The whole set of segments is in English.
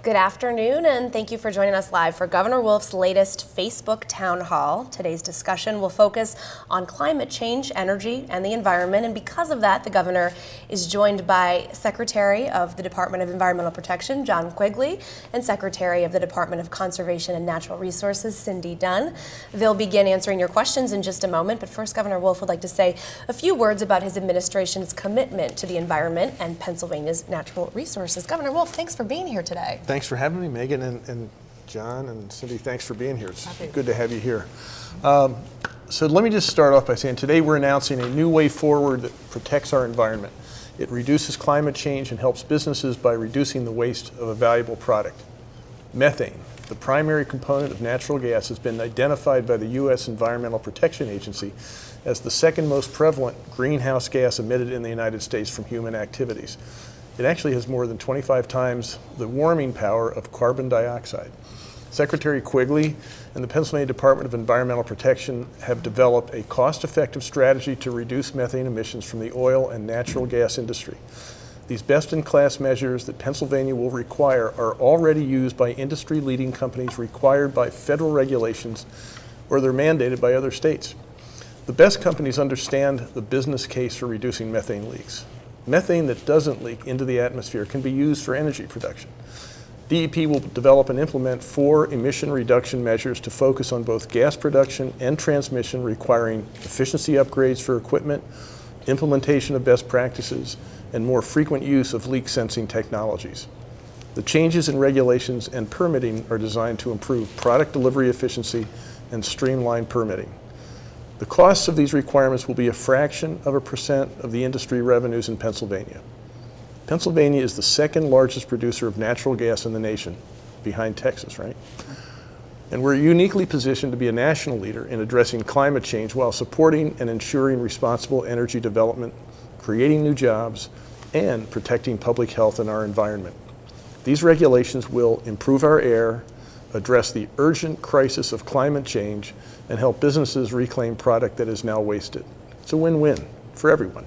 Good afternoon, and thank you for joining us live for Governor Wolf's latest Facebook town hall. Today's discussion will focus on climate change, energy, and the environment. And because of that, the governor is joined by Secretary of the Department of Environmental Protection, John Quigley, and Secretary of the Department of Conservation and Natural Resources, Cindy Dunn. They'll begin answering your questions in just a moment, but first, Governor Wolf would like to say a few words about his administration's commitment to the environment and Pennsylvania's natural resources. Governor Wolf, thanks for being here today. Thanks for having me, Megan, and, and John and Cindy, thanks for being here. It's Happy. good to have you here. Um, so let me just start off by saying today we're announcing a new way forward that protects our environment. It reduces climate change and helps businesses by reducing the waste of a valuable product. Methane, the primary component of natural gas, has been identified by the U.S. Environmental Protection Agency as the second most prevalent greenhouse gas emitted in the United States from human activities. It actually has more than 25 times the warming power of carbon dioxide. Secretary Quigley and the Pennsylvania Department of Environmental Protection have developed a cost-effective strategy to reduce methane emissions from the oil and natural gas industry. These best-in-class measures that Pennsylvania will require are already used by industry-leading companies required by federal regulations or they're mandated by other states. The best companies understand the business case for reducing methane leaks. Methane that doesn't leak into the atmosphere can be used for energy production. DEP will develop and implement four emission reduction measures to focus on both gas production and transmission requiring efficiency upgrades for equipment, implementation of best practices, and more frequent use of leak sensing technologies. The changes in regulations and permitting are designed to improve product delivery efficiency and streamline permitting. The costs of these requirements will be a fraction of a percent of the industry revenues in Pennsylvania. Pennsylvania is the second largest producer of natural gas in the nation, behind Texas, right? And we're uniquely positioned to be a national leader in addressing climate change while supporting and ensuring responsible energy development, creating new jobs, and protecting public health and our environment. These regulations will improve our air, address the urgent crisis of climate change, and help businesses reclaim product that is now wasted. It's a win-win for everyone.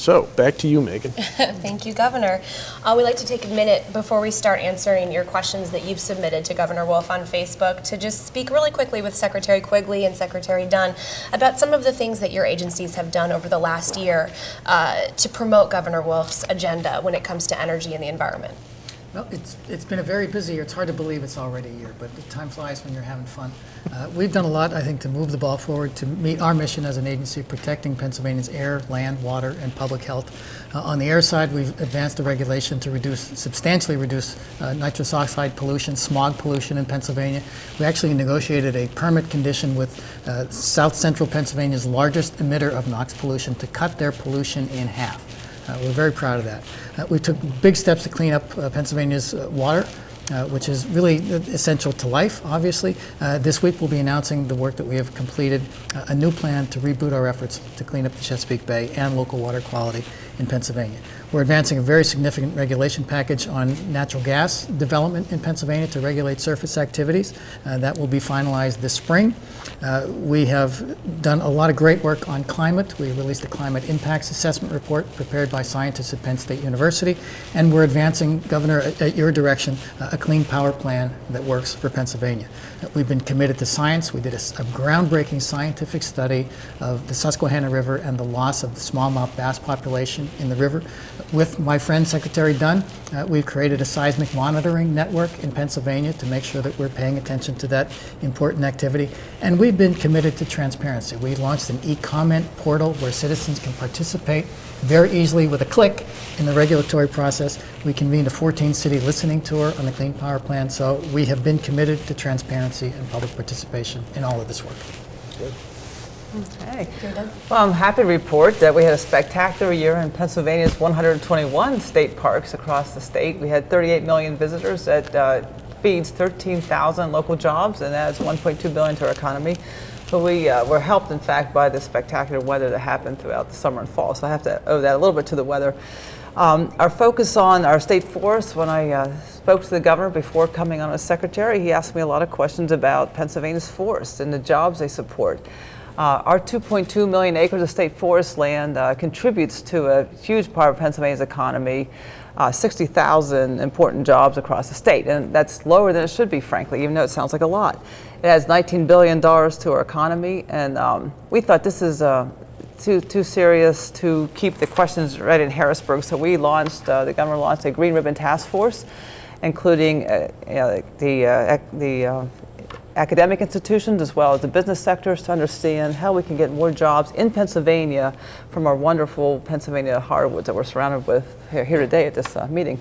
So, back to you, Megan. Thank you, Governor. Uh, we'd like to take a minute before we start answering your questions that you've submitted to Governor Wolf on Facebook to just speak really quickly with Secretary Quigley and Secretary Dunn about some of the things that your agencies have done over the last year uh, to promote Governor Wolf's agenda when it comes to energy and the environment. Well, it's, it's been a very busy year. It's hard to believe it's already a year, but time flies when you're having fun. Uh, we've done a lot, I think, to move the ball forward to meet our mission as an agency protecting Pennsylvania's air, land, water, and public health. Uh, on the air side, we've advanced the regulation to reduce, substantially reduce uh, nitrous oxide pollution, smog pollution in Pennsylvania. We actually negotiated a permit condition with uh, South Central Pennsylvania's largest emitter of NOx pollution to cut their pollution in half. Uh, we're very proud of that. Uh, we took big steps to clean up uh, Pennsylvania's water. Uh, which is really essential to life, obviously. Uh, this week we'll be announcing the work that we have completed, uh, a new plan to reboot our efforts to clean up the Chesapeake Bay and local water quality in Pennsylvania. We're advancing a very significant regulation package on natural gas development in Pennsylvania to regulate surface activities. That will be finalized this spring. Uh, we have done a lot of great work on climate. We released a climate impacts assessment report prepared by scientists at Penn State University, and we're advancing, Governor, at, your direction, uh, a clean power plan that works for Pennsylvania. We've been committed to science. We did a, a, groundbreaking scientific study of the Susquehanna River and the loss of the smallmouth bass population in the river with my friend Secretary Dunn, uh, we've created a seismic monitoring network in Pennsylvania to make sure that we're paying attention to that important activity. And we've been committed to transparency. We launched an e-comment portal where citizens can participate very easily with a click in the regulatory process. We convened a 14-city listening tour on the Clean Power Plan. So we have been committed to transparency and public participation in all of this work. Good. Okay. Well, I'm happy to report that we had a spectacular year in Pennsylvania's 121 state parks across the state. We had 38 million visitors at uh, feeds 13,000 local jobs and adds 1.2 billion to our economy. But we uh, were helped, in fact, by the spectacular weather that happened throughout the summer and fall. So I have to owe that a little bit to the weather. Um, our focus on our state forests, when I uh, spoke to the governor before coming on as secretary, he asked me a lot of questions about Pennsylvania's forests and the jobs they support. Uh, our 2.2 million acres of state forest land uh, contributes to a huge part of Pennsylvania's economy. uh, 60,000 important jobs across the state. And that's lower than it should be, frankly, even though it sounds like a lot. It adds $19 billion to our economy. And um, we thought this is uh, too, too serious to keep the questions right in Harrisburg. So we launched, uh, the governor launched a Green Ribbon Task Force, including uh, the, the academic institutions as well as the business sectors to understand how we can get more jobs in Pennsylvania from our wonderful Pennsylvania hardwoods that we're surrounded with here, here today at this uh, meeting.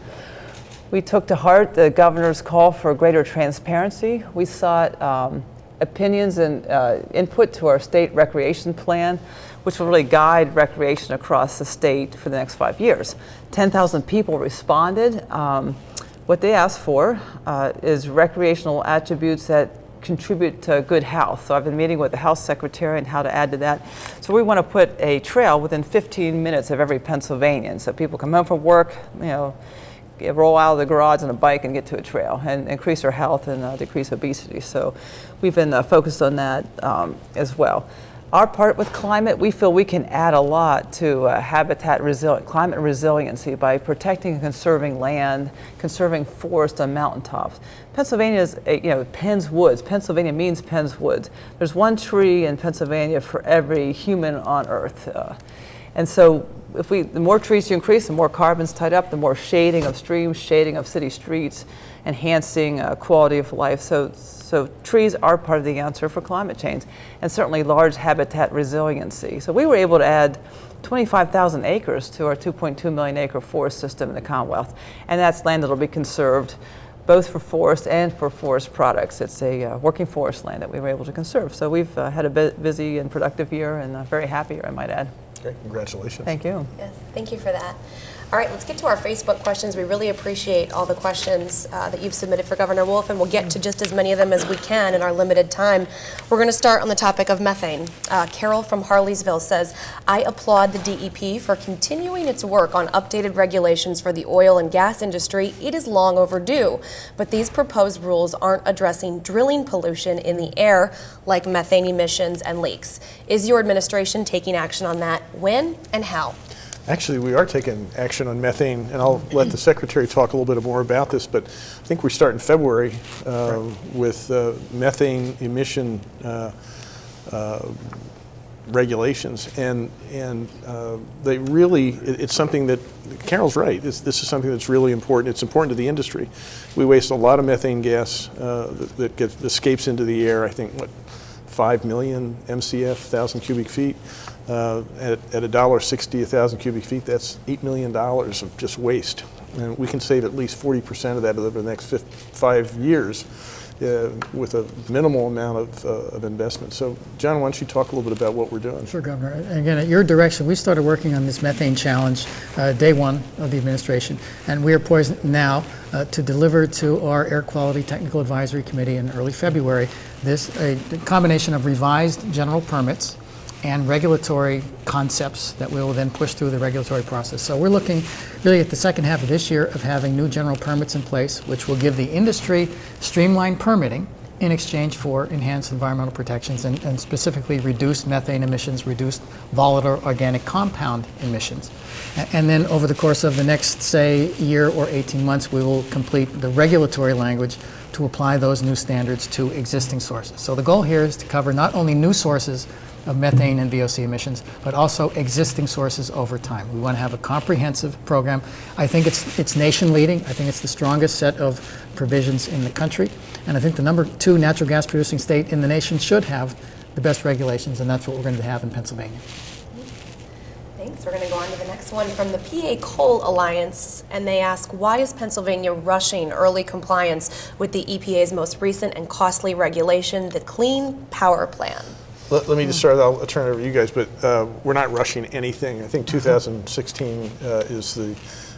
We took to heart the governor's call for greater transparency. We sought um, opinions and uh, input to our state recreation plan, which will really guide recreation across the state for the next five years. 10,000 people responded. Um, what they asked for uh, is recreational attributes that contribute to good health. So I've been meeting with the health secretary and how to add to that. So we want to put a trail within 15 minutes of every Pennsylvanian. So people come home from work, you know, roll out of the garage on a bike and get to a trail and increase their health and uh, decrease obesity. So we've been uh, focused on that um, as well. Our part with climate, we feel we can add a lot to uh, habitat resil- climate resiliency by protecting and conserving land, conserving forest on mountaintops. Pennsylvania is, a, you know, Penn's Woods. Pennsylvania means Penn's Woods. There's one tree in Pennsylvania for every human on Earth. Uh, and so if we, the more trees you increase, the more carbon's tied up, the more shading of streams, shading of city streets, enhancing uh, quality of life. So, so trees are part of the answer for climate change, and certainly large habitat resiliency. So we were able to add 25,000 acres to our 2.2 million acre forest system in the Commonwealth, and that's land that will be conserved both for forest and for forest products. It's a uh, working forest land that we were able to conserve. So we've uh, had a bu- busy and productive year, and uh, very happy, I might add. Okay, congratulations. Thank you. Yes, thank you for that. All right, let's get to our Facebook questions. We really appreciate all the questions uh, that you've submitted for Governor Wolf, and we'll get to just as many of them as we can in our limited time. We're going to start on the topic of methane. Uh, Carol from Harleysville says, I applaud the DEP for continuing its work on updated regulations for the oil and gas industry. It is long overdue, but these proposed rules aren't addressing drilling pollution in the air like methane emissions and leaks. Is your administration taking action on that? When and how? Actually, we are taking action on methane, and I'll let the secretary talk a little bit more about this, but I think we start in February uh, with uh, methane emission uh, uh, regulations, and and uh, they really, it- it's something that, Carol's right, this, this is something that's really important, it's important to the industry. We waste a lot of methane gas uh, that that gets, escapes into the air, I think, what, 5 million MCF, 1,000 cubic feet. Uh, At at a dollar sixty a 1,000 cubic feet, that's $8 million of just waste. And we can save at least 40% of that over the next five years uh, with a minimal amount of uh, of investment. So John, why don't you talk a little bit about what we're doing? Sure, Governor. And Again, at your direction, we started working on this methane challenge uh, day one of the administration, and we are poised now uh, to deliver to our Air Quality Technical Advisory Committee in early February this a combination of revised general permits and regulatory concepts that we will then push through the regulatory process. So we're looking really at the second half of this year of having new general permits in place, which will give the industry streamlined permitting in exchange for enhanced environmental protections and, and specifically reduced methane emissions, reduced volatile organic compound emissions. And then over the course of the next, say, year or 18 months, we will complete the regulatory language to apply those new standards to existing sources. So the goal here is to cover not only new sources of methane and VOC emissions, but also existing sources over time. We want to have a comprehensive program. I think it's, it's nation leading. I think it's the strongest set of provisions in the country. And I think the number two natural gas producing state in the nation should have the best regulations, and that's what we're going to have in Pennsylvania. Thanks. We're going to go on to the next one from the PA Coal Alliance, and they ask, why is Pennsylvania rushing early compliance with the EPA's most recent and costly regulation, the Clean Power Plan? Let, let me just start, I'll turn it over to you guys, but uh, we're not rushing anything. I think 2016 uh, is the,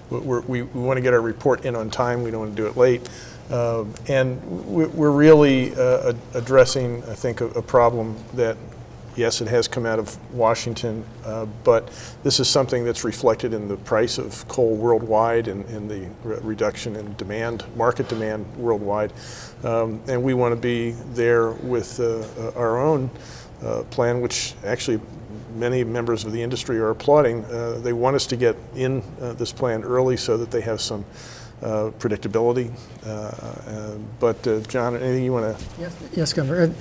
we're, we, we want to get our report in on time, we don't want to do it late. Uh, and we- we're really uh, addressing, I think, a, a problem that, yes, it has come out of Washington, uh, but this is something that's reflected in the price of coal worldwide and, and the re- reduction in demand, market demand worldwide. Um, and we want to be there with uh, our own uh, plan, which actually many members of the industry are applauding. Uh, they want us to get in uh, this plan early so that they have some uh, predictability. Uh, but John, anything you want to? Yes, yes, Governor.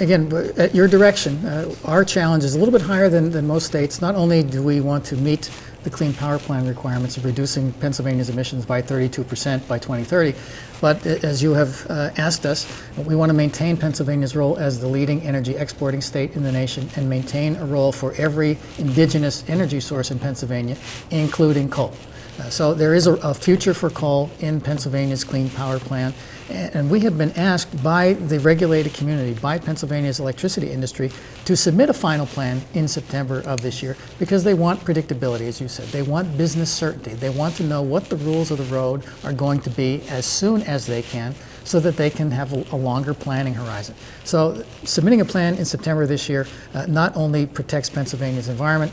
Again, at your direction, our challenge is a little bit higher than, than most states. Not only do we want to meet the Clean Power Plan requirements of reducing Pennsylvania's emissions by 32% by 2030, but as you have uh, asked us, we want to maintain Pennsylvania's role as the leading energy exporting state in the nation and maintain a role for every indigenous energy source in Pennsylvania, including coal. Uh, So there is a, a future for coal in Pennsylvania's Clean Power Plan, and we have been asked by the regulated community, by Pennsylvania's electricity industry, to submit a final plan in September of this year because they want predictability, as you said. They want business certainty. They want to know what the rules of the road are going to be as soon as they can so that they can have a, a longer planning horizon. So submitting a plan in September this year uh, not only protects Pennsylvania's environment,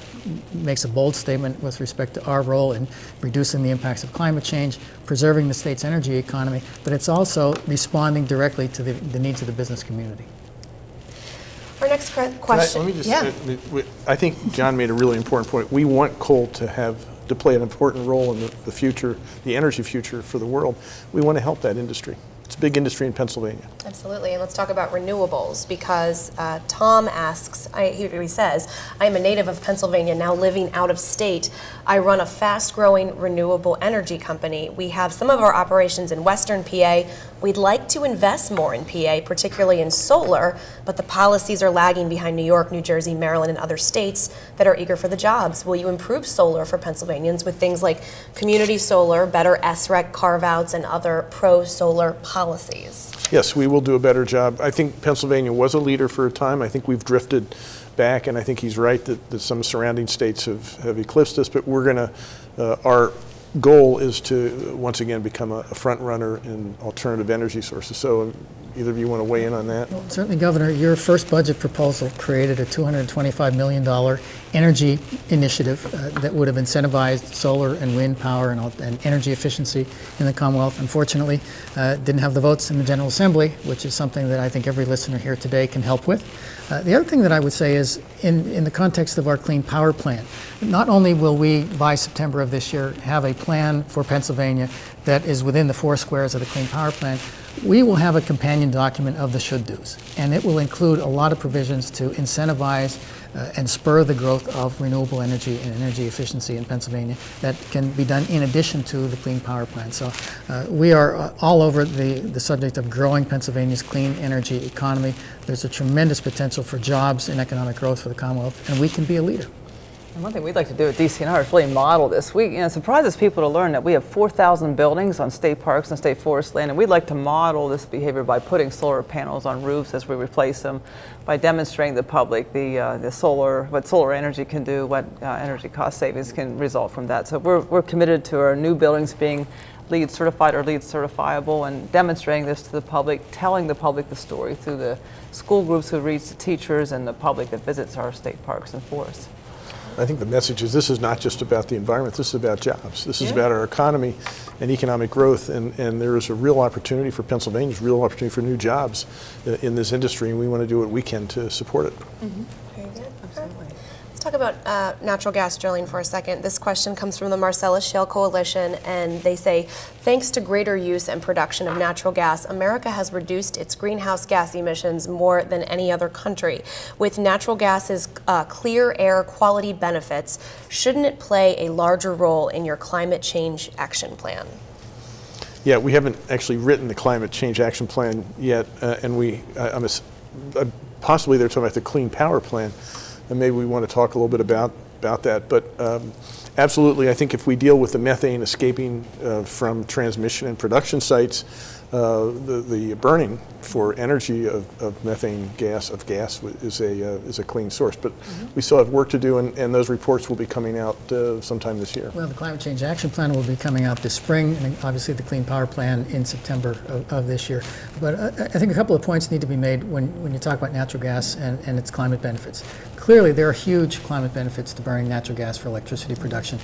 makes a bold statement with respect to our role in reducing the impacts of climate change, preserving the state's energy economy, but it's also responding directly to the, the needs of the business community. Our next que- Can I- question. Let me just, yeah. uh, I think John made a really important point. We want coal to have, to play an important role in the the future, the energy future for the world. We want to help that industry. It's a big industry in Pennsylvania. Absolutely, and let's talk about renewables because uh, Tom asks, I, he says, I am a native of Pennsylvania, now living out of state. I run a fast growing renewable energy company. We have some of our operations in Western PA. We'd like to invest more in PA, particularly in solar, but the policies are lagging behind New York, New Jersey, Maryland, and other states that are eager for the jobs. Will you improve solar for Pennsylvanians with things like community solar, better SREC carve outs, and other pro solar policies? Yes, we will do a better job. I think Pennsylvania was a leader for a time. I think we've drifted back, and I think he's right that, that some surrounding states have, have eclipsed us, but we're going to, uh, our goal is to, uh, once again, become a, a front runner in alternative energy sources. So um, either of you want to weigh in on that? Certainly, Governor, your first budget proposal created a $225 million energy initiative uh, that would have incentivized solar and wind power and, and energy efficiency in the Commonwealth. Unfortunately, uh, didn't have the votes in the General Assembly, which is something that I think every listener here today can help with. Uh, the other thing that I would say is, in, in the context of our Clean Power Plan, not only will we, by September of this year, have a plan for Pennsylvania that is within the four squares of the Clean Power Plan, we will have a companion document of the should-dos, and it will include a lot of provisions to incentivize uh, and spur the growth of renewable energy and energy efficiency in Pennsylvania that can be done in addition to the Clean Power Plan. So uh, we are uh, all over the, the subject of growing Pennsylvania's clean energy economy. There's a tremendous potential for jobs and economic growth for the Commonwealth, and we can be a leader. And one thing we'd like to do at DCNR is really model this. We, you know, it surprises people to learn that we have 4,000 buildings on state parks and state forest land, and we'd like to model this behavior by putting solar panels on roofs as we replace them, by demonstrating to the public the, uh, the solar, what solar energy can do, what uh, energy cost savings can result from that. So we're, we're committed to our new buildings being LEED certified or LEED certifiable and demonstrating this to the public, telling the public the story through the school groups who reach the teachers and the public that visits our state parks and forests. I think the message is this is not just about the environment, this is about jobs. This is about our economy and economic growth, and, and there is a real opportunity for Pennsylvania, there's a real opportunity for new jobs in this industry, and we want to do what we can to support it. Very good. Talk about uh, natural gas drilling for a second. This question comes from the Marcellus Shale Coalition, and they say, thanks to greater use and production of natural gas, America has reduced its greenhouse gas emissions more than any other country. With natural gas's uh, clear air quality benefits, shouldn't it play a larger role in your climate change action plan? Yeah, we haven't actually written the climate change action plan yet, uh, and we, I'm, ass- uh, possibly they're talking about the clean power plan, and maybe we want to talk a little bit about, about that. But um, absolutely, I think if we deal with the methane escaping uh, from transmission and production sites, uh, the, the burning for energy of, of methane gas, of gas, is a, uh, is a clean source. But we still have work to do, and, and those reports will be coming out uh, sometime this year. Well, the Climate Change Action Plan will be coming out this spring, and obviously the Clean Power Plan in September of, of this year. But I, I think a couple of points need to be made when, when you talk about natural gas and, and its climate benefits. Clearly, there are huge climate benefits to burning natural gas for electricity production.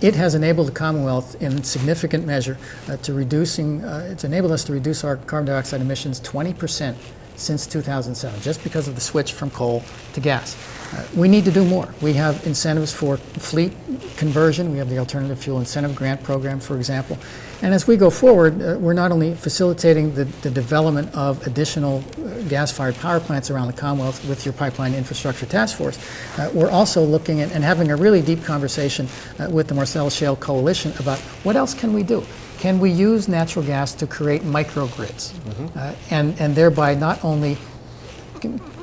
It has enabled the Commonwealth in significant measure uh, to reducing, uh, it's enabled us to reduce our carbon dioxide emissions 20% since 2007, just because of the switch from coal to gas. Uh, we need to do more. We have incentives for fleet conversion. We have the Alternative Fuel Incentive Grant Program, for example. And as we go forward, uh, we're not only facilitating the, the development of additional gas-fired power plants around the Commonwealth with your Pipeline Infrastructure Task Force, uh, we're also looking at and having a really deep conversation uh, with the Marcellus Shale Coalition about what else can we do? Can we use natural gas to create microgrids? Uh, and, and thereby not only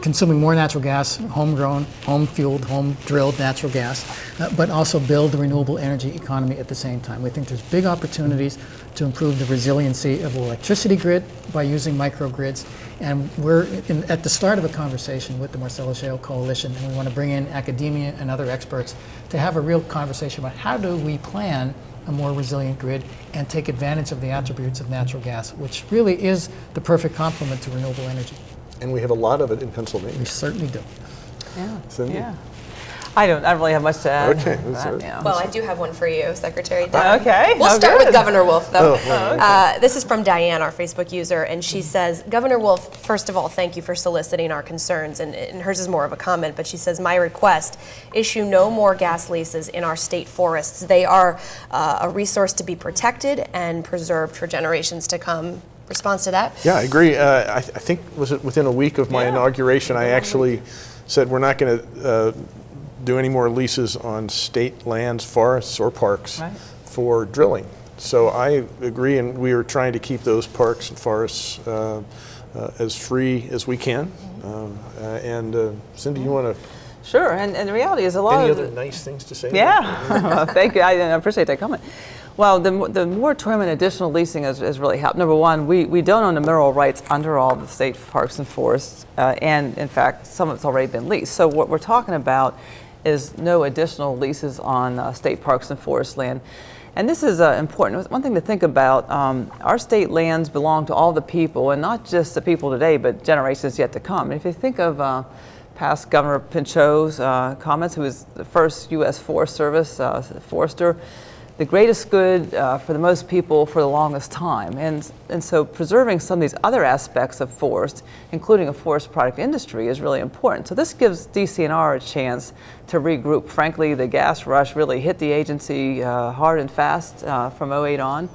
consuming more natural gas, homegrown, home-fueled, home-drilled natural gas, uh, but also build the renewable energy economy at the same time. We think there's big opportunities to improve the resiliency of the electricity grid by using microgrids, and we're in, at the start of a conversation with the Marcellus Shale Coalition, and we want to bring in academia and other experts to have a real conversation about how do we plan a more resilient grid and take advantage of the attributes of natural gas, which really is the perfect complement to renewable energy. And we have a lot of it in Pennsylvania. We certainly do. Yeah. Cindy? Yeah. I don't, I don't really have much to add. Okay, that, yeah. Well, I do have one for you, Secretary Dunn. Okay, We'll oh, start with. Governor Wolf, though. Oh, oh, okay. Uh, this is from Diane, our Facebook user, and she says, Governor Wolf, first of all, thank you for soliciting our concerns. And, and hers is more of a comment, but she says, My request issue no more gas leases in our state forests. They are uh, a resource to be protected and preserved for generations to come. Response to that? Yeah, I agree. Uh, I, I think was it within a week of my Yeah. inauguration, I actually said we're not going to uh, do any more leases on state lands, forests, or parks Right. for drilling. So I agree, and we are trying to keep those parks and forests uh, uh, as free as we can. Um, uh, and uh, Cindy, you want to Sure, and, and the reality is a lot any of other nice things to say? Yeah, thank you. I, I appreciate that comment. Well, the, the moratorium and additional leasing has, has really helped. Number one, we, we don't own the mineral rights under all the state parks and forests, uh, and in fact, some of it's already been leased. So what we're talking about is no additional leases on uh, state parks and forest land. And this is uh, important. One thing to think about, um, our state lands belong to all the people, and not just the people today, but generations yet to come. And if you think of uh, past Governor Pinchot's uh, comments, who was the first U.S. Forest Service uh, forester, the greatest good uh, for the most people for the longest time. And, and so preserving some of these other aspects of forest, including a forest product industry, is really important. So this gives DCNR a chance to regroup. Frankly, the gas rush really hit the agency uh, hard and fast uh, from 08 on.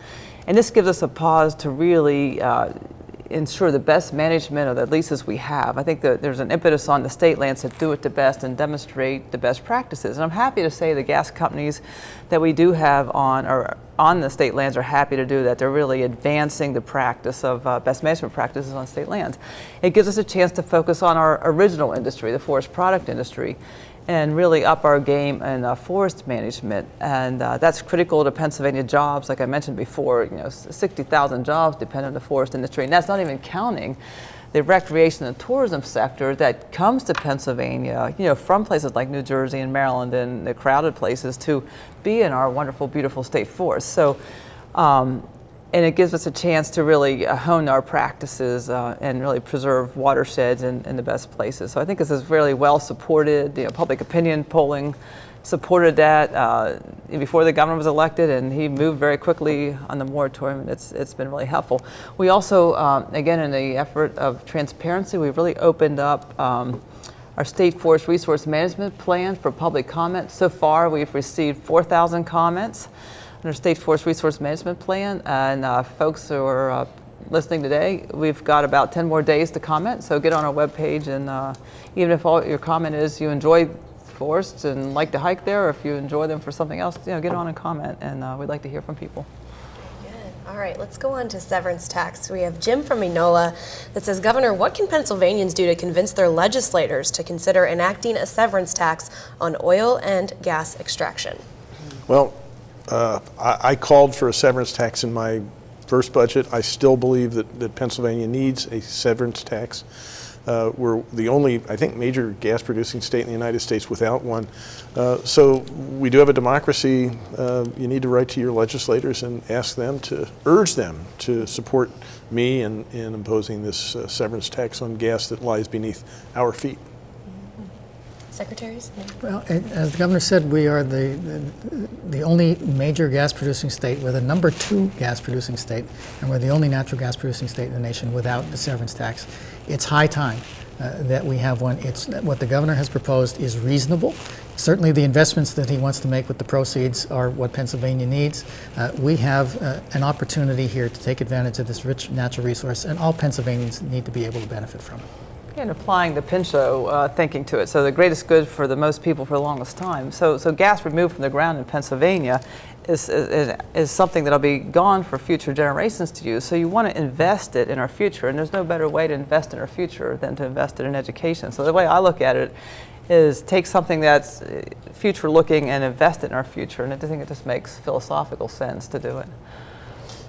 And this gives us a pause to really uh, ensure the best management of the leases we have. I think that there's an impetus on the state lands to do it the best and demonstrate the best practices. And I'm happy to say the gas companies that we do have on on the state lands are happy to do that. They're really advancing the practice of uh, best management practices on state lands. It gives us a chance to focus on our original industry, the forest product industry and really up our game in uh, forest management. And uh, that's critical to Pennsylvania jobs. Like I mentioned before, you know, 60,000 jobs depend on the forest industry. And that's not even counting the recreation and tourism sector that comes to Pennsylvania, you know, from places like New Jersey and Maryland and the crowded places to be in our wonderful, beautiful state forest. So, um, and it gives us a chance to really hone our practices uh, and really preserve watersheds in, in the best places. So I think this is really well supported. You know, public opinion polling supported that uh, before the governor was elected, and he moved very quickly on the moratorium, and it's, it's been really helpful. We also, um, again, in the effort of transparency, we've really opened up um, our state forest resource management plan for public comment. So far, we've received 4,000 comments on our state forest resource management plan, and uh, folks who are uh, listening today, we've got about 10 more days to comment. So get on our webpage, and uh, even if all your comment is you enjoy forests and like to hike there, or if you enjoy them for something else, you know, get on and comment, and uh, we'd like to hear from people. Good. All right, let's go on to severance tax. We have Jim from Enola that says, Governor, what can Pennsylvanians do to convince their legislators to consider enacting a severance tax on oil and gas extraction? Well, uh, I, I called for a severance tax in my first budget. I still believe that, that Pennsylvania needs a severance tax. Uh, we're the only, I think, major gas producing state in the United States without one. Uh, so we do have a democracy. Uh, you need to write to your legislators and ask them to urge them to support me in, in imposing this uh, severance tax on gas that lies beneath our feet. Secretaries? Well, as the governor said, we are the, the, the only major gas producing state. We're the number two gas producing state, and we're the only natural gas producing state in the nation without the severance tax. It's high time uh, that we have one. It's what the governor has proposed is reasonable. Certainly, the investments that he wants to make with the proceeds are what Pennsylvania needs. Uh, we have uh, an opportunity here to take advantage of this rich natural resource, and all Pennsylvanians need to be able to benefit from it. And applying the Pinchot uh, thinking to it. So the greatest good for the most people for the longest time. So, so gas removed from the ground in Pennsylvania is, is, is something that'll be gone for future generations to use. So you want to invest it in our future, and there's no better way to invest in our future than to invest it in education. So the way I look at it is take something that's uh, future looking and invest it in our future, and I think it just makes philosophical sense to do it.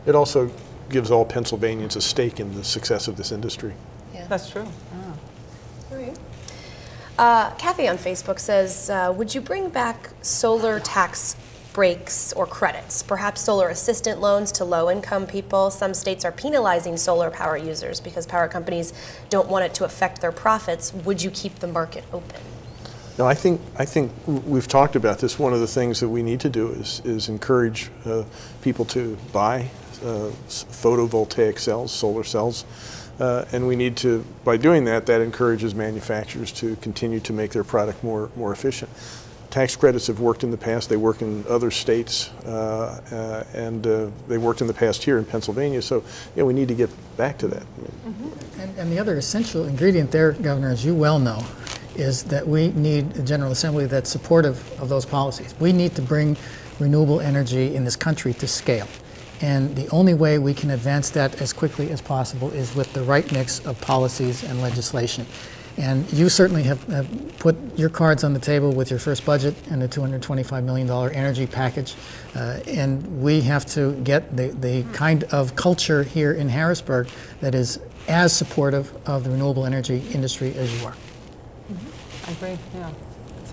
It also gives all Pennsylvanians a stake in the success of this industry. Yeah. That's true. Uh, Kathy on Facebook says, uh, would you bring back solar tax breaks or credits, perhaps solar assistant loans to low-income people? Some states are penalizing solar power users because power companies don't want it to affect their profits. Would you keep the market open? No, I think I think we've talked about this. One of the things that we need to do is is encourage uh, people to buy uh, photovoltaic cells, solar cells. Uh, and we need to, by doing that, that encourages manufacturers to continue to make their product more, more efficient. Tax credits have worked in the past, they work in other states, uh, uh, and uh, they worked in the past here in Pennsylvania, so yeah, we need to get back to that. And, and the other essential ingredient there, Governor, as you well know, is that we need a General Assembly that's supportive of those policies. We need to bring renewable energy in this country to scale. And the only way we can advance that as quickly as possible is with the right mix of policies and legislation. And you certainly have, have put your cards on the table with your first budget and the $225 million energy package. Uh, and we have to get the, the kind of culture here in Harrisburg that is as supportive of the renewable energy industry as you are. I agree, yeah.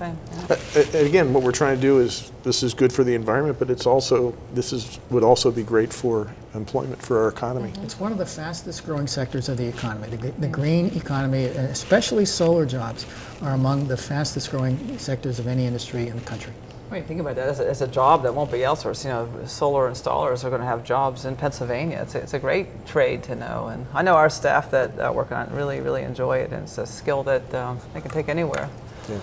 Same. Yeah. Uh, Again, what we're trying to do is, this is good for the environment, but it's also, this is, would also be great for employment, for our economy. It's one of the fastest growing sectors of the economy. The, the green economy, especially solar jobs, are among the fastest growing sectors of any industry in the country. When you think about that, as a, as a job that won't be outsourced, you know, solar installers are going to have jobs in Pennsylvania. It's a, it's a great trade to know. And I know our staff that uh, work on it really, really enjoy it. And it's a skill that um, they can take anywhere. Yeah.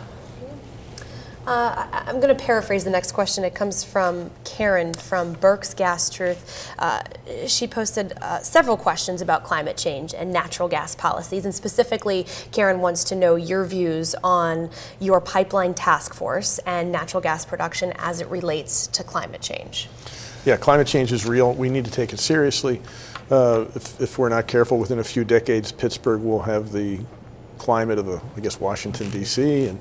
Uh, I'm going to paraphrase the next question. It comes from Karen from Berks Gas Truth. Uh, she posted uh, several questions about climate change and natural gas policies, and specifically, Karen wants to know your views on your pipeline task force and natural gas production as it relates to climate change. Yeah, climate change is real. We need to take it seriously. Uh, if, if we're not careful, within a few decades, Pittsburgh will have the climate of, a, I guess, Washington, D.C., and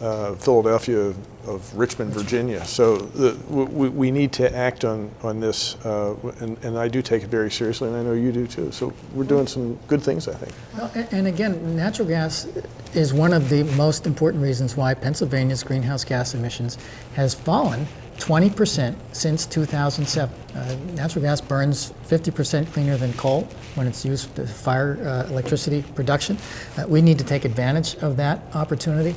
uh, Philadelphia of Richmond, Virginia. So the, we, we need to act on, on this, uh, and, and I do take it very seriously, and I know you do too. So we're doing some good things, I think. Well, and again, natural gas is one of the most important reasons why Pennsylvania's greenhouse gas emissions has fallen 20% since 2007. Uh, natural gas burns 50% cleaner than coal when it's used for fire uh, electricity production. Uh, we need to take advantage of that opportunity.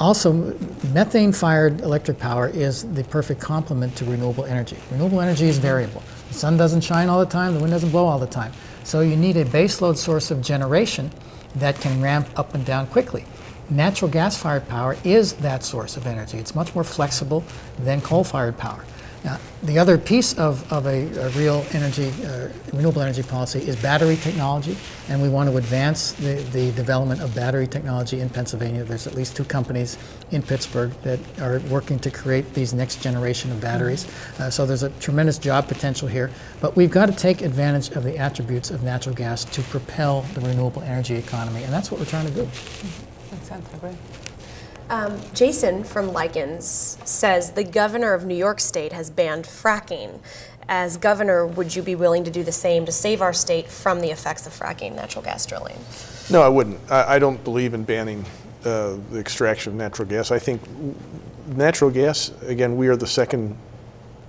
Also, methane fired electric power is the perfect complement to renewable energy. Renewable energy is variable. The sun doesn't shine all the time, the wind doesn't blow all the time. So you need a baseload source of generation that can ramp up and down quickly. Natural gas fired power is that source of energy. It's much more flexible than coal fired power. Now, the other piece of, of a, a real energy, uh, renewable energy policy is battery technology, and we want to advance the, the development of battery technology in Pennsylvania. There's at least two companies in Pittsburgh that are working to create these next generation of batteries. Uh, so there's a tremendous job potential here, but we've got to take advantage of the attributes of natural gas to propel the renewable energy economy, and that's what we're trying to do. Makes sense, I agree. Um, Jason from Lykens says the governor of New York State has banned fracking. As governor, would you be willing to do the same to save our state from the effects of fracking natural gas drilling? No, I wouldn't. I, I don't believe in banning uh, the extraction of natural gas. I think natural gas, again, we are the second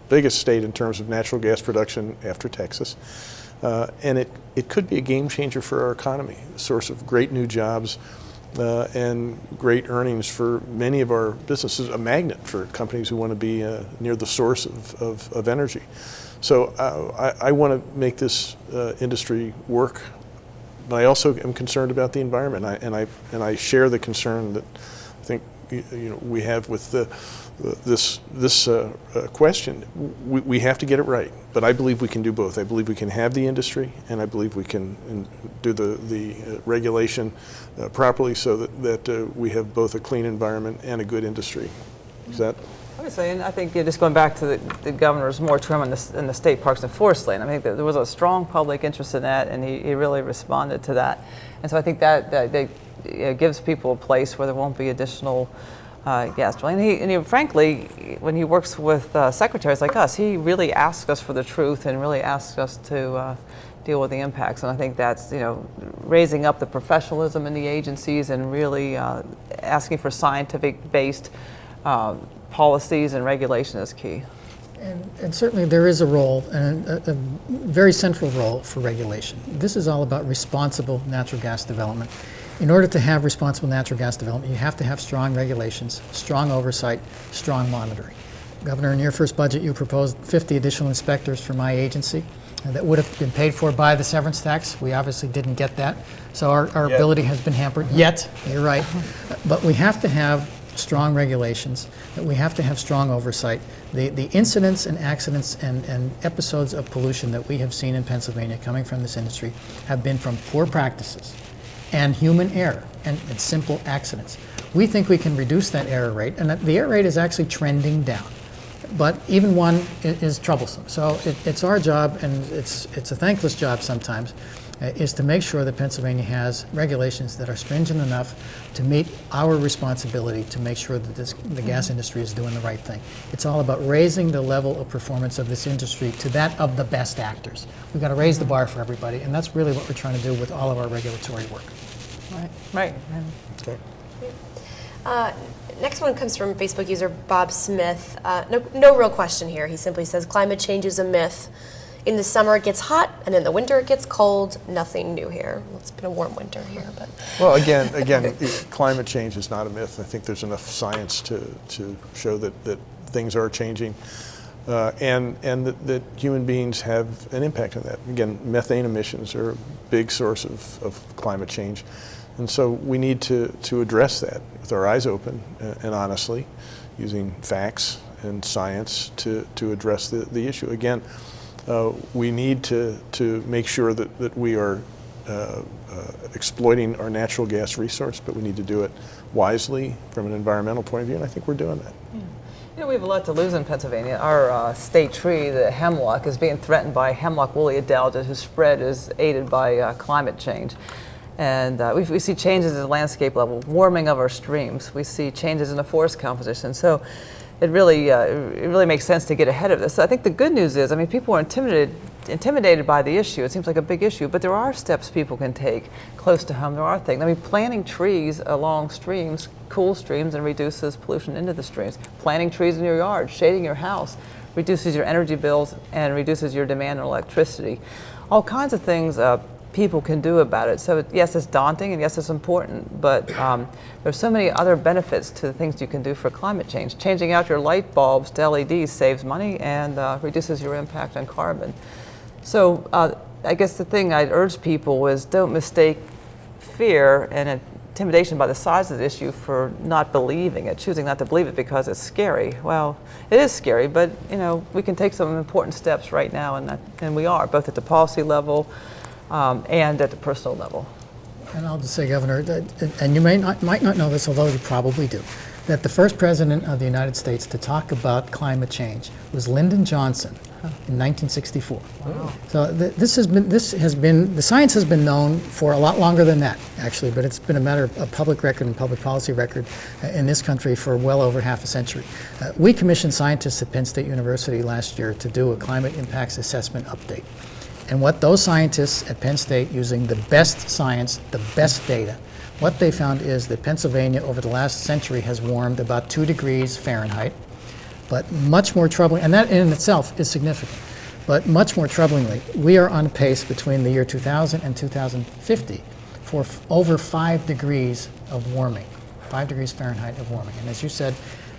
biggest state in terms of natural gas production after Texas. Uh, and it, it could be a game changer for our economy, a source of great new jobs uh, and great earnings for many of our businesses, a magnet for companies who want to be uh, near the source of, of, of energy. So uh, I, I want to make this uh, industry work but I also am concerned about the environment, I, and I and I share the concern that I think you, you know we have with the, this this uh, uh, question. We, we have to get it right, but I believe we can do both. I believe we can have the industry, and I believe we can in, do the the uh, regulation uh, properly so that that uh, we have both a clean environment and a good industry. Is that? Obviously, and I think just going back to the, the governor's moratorium in the, in the state parks and forest land, I think that there was a strong public interest in that, and he, he really responded to that. And so I think that, that, that you know, gives people a place where there won't be additional uh, gas. And, he, and he, frankly, when he works with uh, secretaries like us, he really asks us for the truth and really asks us to uh, deal with the impacts. And I think that's, you know, raising up the professionalism in the agencies and really uh, asking for scientific-based uh, policies and regulation is key. And, and, certainly there is a role, and a, a, very central role for regulation. This is all about responsible natural gas development. In order to have responsible natural gas development, you have to have strong regulations, strong oversight, strong monitoring. Governor, in your first budget, you proposed 50 additional inspectors for my agency that would have been paid for by the severance tax. We obviously didn't get that. So our, our ability has been hampered. Yet, you're right. But we have to have strong regulations, that we have to have strong oversight. The, the incidents and accidents and, and episodes of pollution that we have seen in Pennsylvania coming from this industry have been from poor practices and human error and, and simple accidents. We think we can reduce that error rate, and the error rate is actually trending down. But even one is, is troublesome. So it, it's our job, and it's, it's a thankless job sometimes, is to make sure that Pennsylvania has regulations that are stringent enough to meet our responsibility to make sure that this, the gas industry is doing the right thing. It's all about raising the level of performance of this industry to that of the best actors. We've got to raise the bar for everybody, and that's really what we're trying to do with all of our regulatory work. Right. Right. Okay. Uh, next one comes from Facebook user Bob Smith. Uh, no, no real question here. He simply says climate change is a myth. In the summer it gets hot, and in the winter it gets cold. Nothing new here. Well, it's been a warm winter here, but. Well, again, again, climate change is not a myth. I think there's enough science to, to show that, that things are changing. Uh, and and that, that, human beings have an impact on that. Again, methane emissions are a big source of, of climate change. And so we need to, to address that with our eyes open and, and honestly, using facts and science to, to address the, the issue. Again, uh, we need to, to make sure that, that we are uh, uh, exploiting our natural gas resource, but we need to do it wisely from an environmental point of view, and I think we're doing that. Yeah. You know, we have a lot to lose in Pennsylvania. Our uh, state tree, the hemlock, is being threatened by hemlock woolly adelgid, whose spread is aided by uh, climate change. And uh, we, we, see changes in the landscape level, warming of our streams. We see changes in the forest composition. So it really, uh, it really makes sense to get ahead of this. So I think the good news is, I mean, people are intimidated, intimidated by the issue. It seems like a big issue, but there are steps people can take close to home. There are things. I mean, planting trees along streams cool streams and reduces pollution into the streams. Planting trees in your yard, shading your house, reduces your energy bills and reduces your demand on electricity. All kinds of things uh, people can do about it. So yes, it's daunting and yes, it's important, but um, there's so many other benefits to the things you can do for climate change. Changing out your light bulbs to LEDs saves money and uh, reduces your impact on carbon. So uh, I guess the thing I'd urge people is don't mistake fear and intimidation by the size of the issue for not believing it, choosing not to believe it because it's scary. Well, it is scary, but you know we can take some important steps right now, and, that, and we are, both at the policy level, um, and at the personal level. And I'll just say, Governor, that, and you may not, might not know this, although you probably do, that the first president of the United States to talk about climate change was Lyndon Johnson in 1964. Wow. So th this has been this has been the science has been known for a lot longer than that, actually, but it's been a matter of public record and public policy record uh, in this country for well over half a century. Uh, we commissioned scientists at Penn State University last year to do a climate impacts assessment update. And what those scientists at Penn State, using the best science, the best data, what they found is that Pennsylvania over the last century has warmed about two degrees Fahrenheit, but much more troubling, and that in itself is significant, but much more troublingly, we are on pace between the year 2000 and 2050 for over five degrees of warming, five degrees Fahrenheit of warming. And as you said,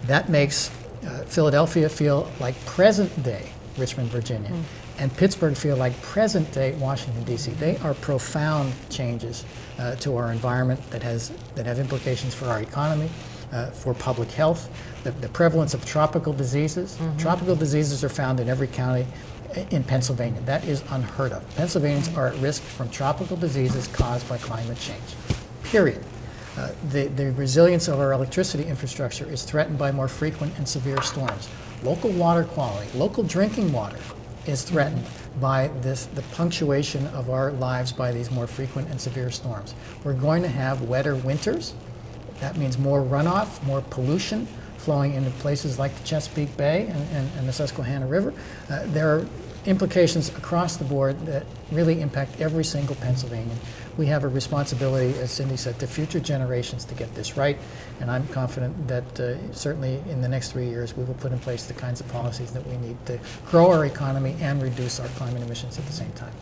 that makes uh, Philadelphia feel like present day Richmond, Virginia. Mm and Pittsburgh feel like present-day Washington, D.C. They are profound changes uh, to our environment that has that have implications for our economy, uh, for public health, the, the prevalence of tropical diseases. Tropical diseases are found in every county in Pennsylvania. That is unheard of. Pennsylvanians are at risk from tropical diseases caused by climate change. Period. Uh, the, the resilience of our electricity infrastructure is threatened by more frequent and severe storms. Local water quality, local drinking water is threatened by this, the punctuation of our lives by these more frequent and severe storms. We're going to have wetter winters. That means more runoff, more pollution flowing into places like the Chesapeake Bay and, and, and the Susquehanna River. Uh, there are implications across the board that really impact every single Pennsylvanian. We have a responsibility, as Cindy said, to future generations to get this right, and I'm confident that uh, certainly in the next three years we will put in place the kinds of policies that we need to grow our economy and reduce our climate emissions at the same time.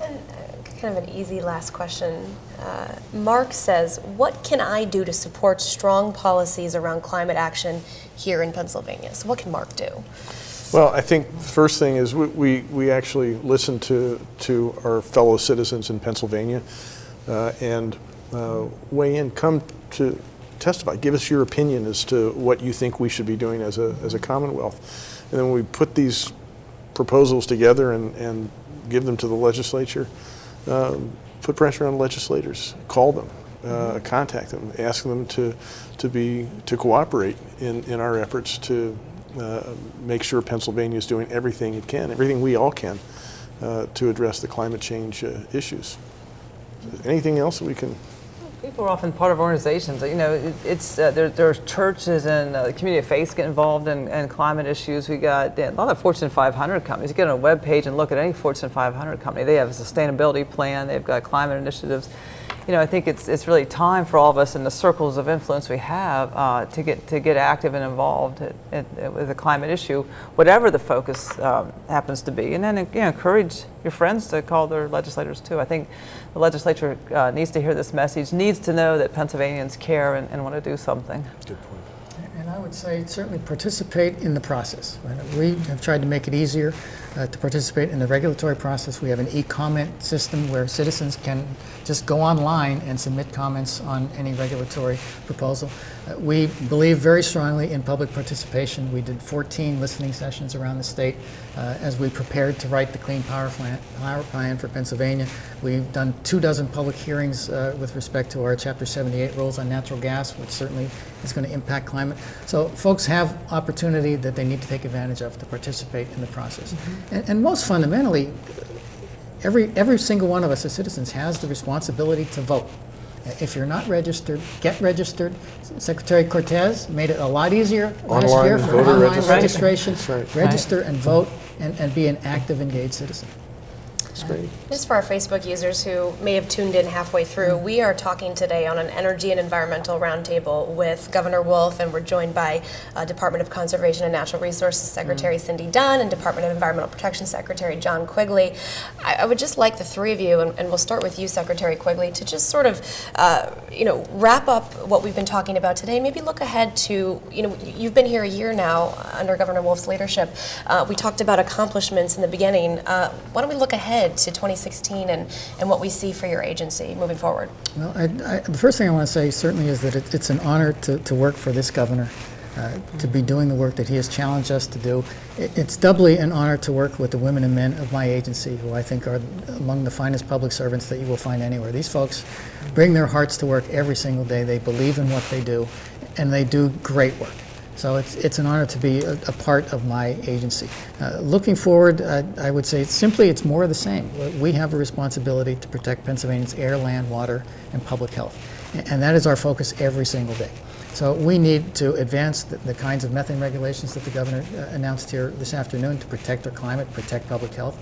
And uh, kind of an easy last question. Uh, Mark says, What can I do to support strong policies around climate action here in Pennsylvania? So, what can Mark do? Well, I think the first thing is we, we, we actually listen to, to our fellow citizens in Pennsylvania uh, and uh, weigh in, come to testify, give us your opinion as to what you think we should be doing as a, as a Commonwealth. And then we put these proposals together and, and give them to the legislature, um, put pressure on legislators, call them, uh, contact them, ask them to, to be, to cooperate in, in our efforts to uh, make sure Pennsylvania is doing everything it can, everything we all can, uh, to address the climate change uh, issues. Anything else that we can? People are often part of organizations. You know, it, it's uh, there, there's churches and uh, the community of faith get involved in, in climate issues. We got a lot of Fortune 500 companies. You get on a web page and look at any Fortune 500 company. They have a sustainability plan. They've got climate initiatives. You know, I think it's it's really time for all of us in the circles of influence we have uh, to get to get active and involved at, at, with the climate issue, whatever the focus um, happens to be, and then you know, encourage your friends to call their legislators too. I think the legislature uh, needs to hear this message, needs to know that Pennsylvanians care and, and want to do something. Good point. Would say certainly participate in the process. We have tried to make it easier uh, to participate in the regulatory process. We have an e-comment system where citizens can just go online and submit comments on any regulatory proposal. We believe very strongly in public participation. We did 14 listening sessions around the state uh, as we prepared to write the Clean Power Plan, Power Plan for Pennsylvania. We've done two dozen public hearings uh, with respect to our Chapter 78 rules on natural gas, which certainly is going to impact climate. So folks have opportunity that they need to take advantage of to participate in the process. And, and most fundamentally, every, every single one of us as citizens has the responsibility to vote. If you're not registered, get registered. Secretary Cortés made it a lot easier last year for voter online registration. registration. Right. Register and vote and, and be an active, engaged citizen. Great. Just for our Facebook users who may have tuned in halfway through, we are talking today on an energy and environmental roundtable with Governor Wolf, and we're joined by uh, Department of Conservation and Natural Resources Secretary Cindy Dunn and Department of Environmental Protection Secretary John Quigley. I, I would just like the three of you, and, and we'll start with you, Secretary Quigley, to just sort of, uh, you know, wrap up what we've been talking about today. Maybe look ahead to, you know, you've been here a year now under Governor Wolf's leadership. Uh, we talked about accomplishments in the beginning. Uh, why don't we look ahead to 2016 and, and what we see for your agency moving forward? Well, I, I, the first thing I want to say certainly is that it, it's an honor to, to work for this governor, uh, to be doing the work that he has challenged us to do. It, it's doubly an honor to work with the women and men of my agency, who I think are among the finest public servants that you will find anywhere. These folks bring their hearts to work every single day. They believe in what they do, and they do great work. So it's, it's an honor to be a, a part of my agency. Uh, looking forward, uh, I would say simply it's more of the same. We have a responsibility to protect Pennsylvania's air, land, water, and public health. And that is our focus every single day. So we need to advance the, the kinds of methane regulations that the governor uh, announced here this afternoon to protect our climate, protect public health.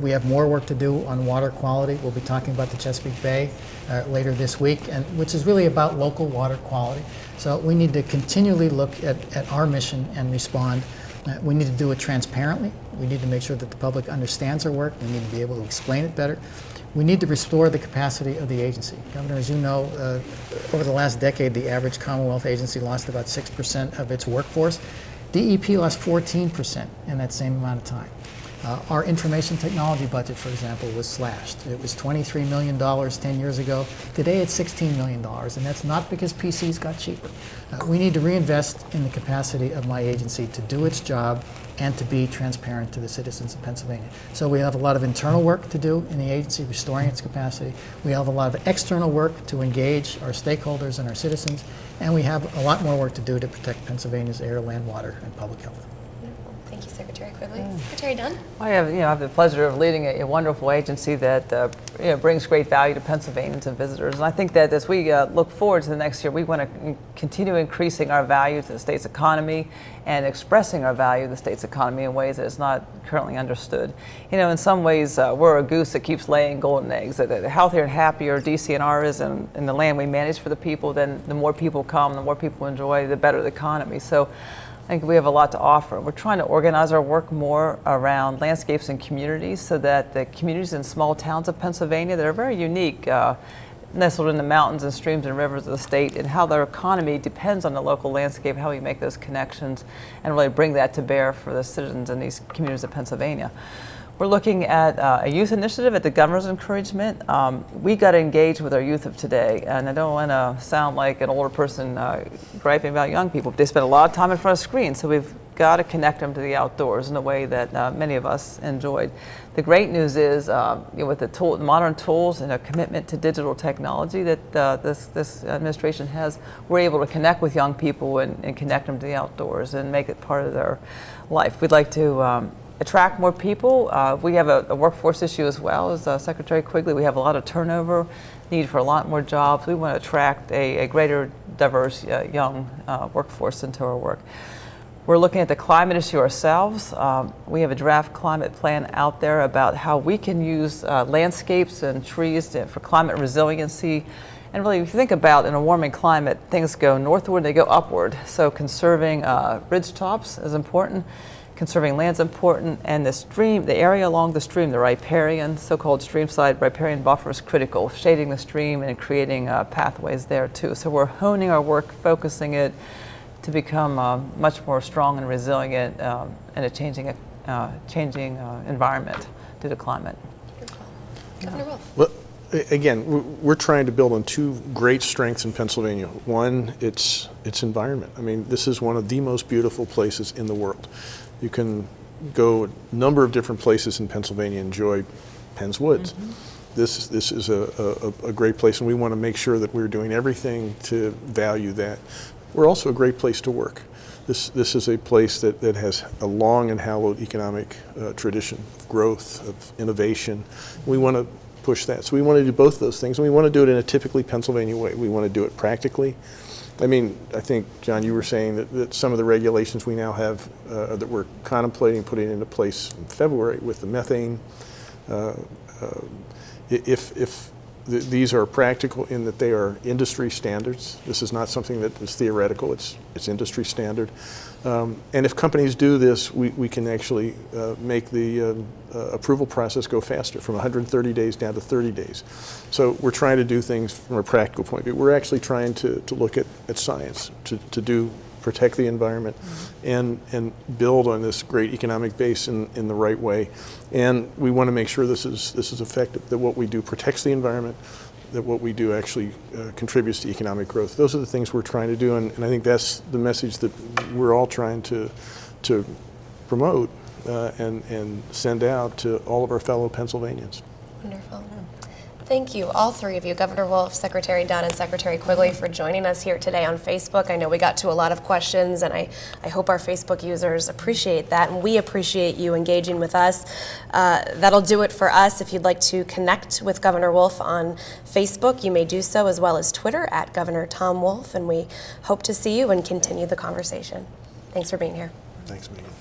We have more work to do on water quality. We'll be talking about the Chesapeake Bay uh, later this week, and which is really about local water quality. So we need to continually look at, at our mission and respond. Uh, we need to do it transparently. We need to make sure that the public understands our work. We need to be able to explain it better. We need to restore the capacity of the agency. Governor, as you know, uh, over the last decade, the average Commonwealth agency lost about 6% of its workforce. DEP lost 14% in that same amount of time. Uh, our information technology budget, for example, was slashed. It was $23 million 10 years ago. Today it's $16 million, and that's not because PCs got cheaper. Uh, we need to reinvest in the capacity of my agency to do its job and to be transparent to the citizens of Pennsylvania. So we have a lot of internal work to do in the agency, restoring its capacity. We have a lot of external work to engage our stakeholders and our citizens, and we have a lot more work to do to protect Pennsylvania's air, land, water, and public health. Secretary Quigley. Secretary Dunn? I have, you know, I have the pleasure of leading a, a wonderful agency that uh, you know, brings great value to Pennsylvanians and visitors. And I think that as we uh, look forward to the next year, we want to continue increasing our value to the state's economy and expressing our value to the state's economy in ways that is not currently understood. You know, in some ways, uh, we're a goose that keeps laying golden eggs. The healthier and happier DCNR is in, in the land we manage for the people, then the more people come, the more people enjoy, the better the economy. So. I think we have a lot to offer. We're trying to organize our work more around landscapes and communities so that the communities in small towns of Pennsylvania that are very unique, uh, nestled in the mountains and streams and rivers of the state, and how their economy depends on the local landscape, how we make those connections, and really bring that to bear for the citizens in these communities of Pennsylvania. We're looking at uh, a youth initiative at the governor's encouragement. Um, we got to engage with our youth of today, and I don't want to sound like an older person uh, griping about young people. They spend a lot of time in front of screens, so we've got to connect them to the outdoors in a way that uh, many of us enjoyed. The great news is, uh, you know, with the tool, modern tools and a commitment to digital technology that uh, this, this administration has, we're able to connect with young people and, and, connect them to the outdoors and make it part of their life. We'd like to um, attract more people. Uh, we have a, a, workforce issue as well as uh, Secretary Quigley. We have a lot of turnover, need for a lot more jobs. We want to attract a, a greater diverse uh, young uh, workforce into our work. We're looking at the climate issue ourselves. Um, we have a draft climate plan out there about how we can use uh, landscapes and trees to, for climate resiliency. And really, if you think about in a warming climate, things go northward, they go upward. So conserving uh, ridge tops is important conserving land is important, and the stream, the area along the stream, the riparian, so-called streamside riparian buffer is critical, shading the stream and creating uh, pathways there too. So we're honing our work, focusing it to become uh, much more strong and resilient um, in a changing, uh, changing uh, environment due to climate. Governor Well, again, we're trying to build on two great strengths in Pennsylvania. One, it's its environment. I mean, this is one of the most beautiful places in the world. You can go a number of different places in Pennsylvania and enjoy Penn's Woods. Mm -hmm. This, this is a, a, a, great place, and we want to make sure that we're doing everything to value that. We're also a great place to work. This, this is a place that, that has a long and hallowed economic uh, tradition of growth, of innovation. We want to push that. So we want to do both those things, and we want to do it in a typically Pennsylvania way. We want to do it practically. I mean, I think, John, you were saying that, that some of the regulations we now have uh, that we're contemplating putting into place in February with the methane, uh, uh, if, if th these are practical in that they are industry standards, this is not something that is theoretical, it's, it's industry standard. Um, and if companies do this, we, we can actually uh, make the um, uh, approval process go faster from 130 days down to 30 days. So we're trying to do things from a practical point of view. We're actually trying to, to look at, at science, to, to do protect the environment mm -hmm. and, and build on this great economic base in, in the right way. And we want to make sure this is, this is effective, that what we do protects the environment, that what we do actually uh, contributes to economic growth. Those are the things we're trying to do, and, and I think that's the message that we're all trying to, to promote uh, and, and send out to all of our fellow Pennsylvanians. Wonderful. Thank you, all three of you, Governor Wolf, Secretary Dunn, and Secretary Quigley, for joining us here today on Facebook. I know we got to a lot of questions, and I, I hope our Facebook users appreciate that, and we appreciate you engaging with us. Uh, that'll do it for us. If you'd like to connect with Governor Wolf on Facebook, you may do so, as well as Twitter at Governor Tom Wolf, and we hope to see you and continue the conversation. Thanks for being here. Thanks, Megan.